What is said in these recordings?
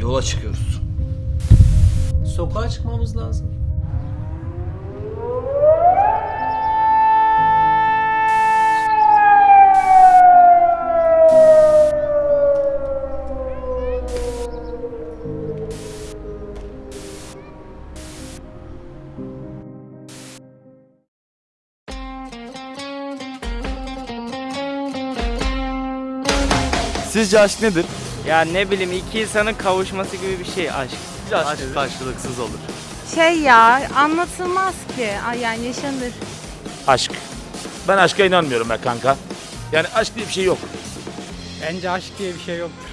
Yola çıkıyoruz. Sokağa çıkmamız lazım. Sizce aşk nedir? Ya ne bileyim iki insanın kavuşması gibi bir şey aşk. Aşk, karşılıksız olur. Şey ya anlatılmaz ki. Ay yani yaşanır. Aşk. Ben aşka inanmıyorum be kanka. Yani aşk diye bir şey yok. Bence aşk diye bir şey yoktur.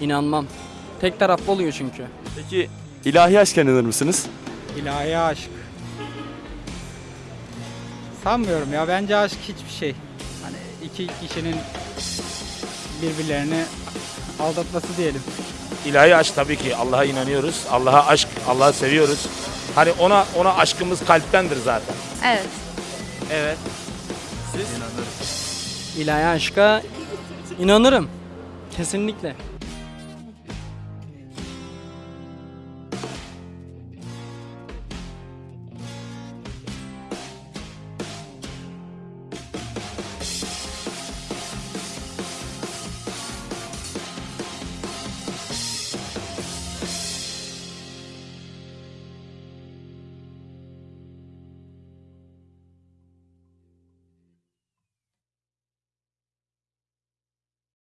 İnanmam. Tek taraflı oluyor çünkü. Peki ilahi aşka inanır mısınız? İlahi aşk. Sanmıyorum ya. Bence aşk hiçbir şey. Hani iki kişinin birbirlerini aldatması diyelim. İlahi aşk tabii ki Allah'a inanıyoruz. Allah'a aşk, Allah'ı seviyoruz. Hani ona ona aşkımız kalptendir zaten. Evet. Evet. İlahi aşka inanırım. Kesinlikle.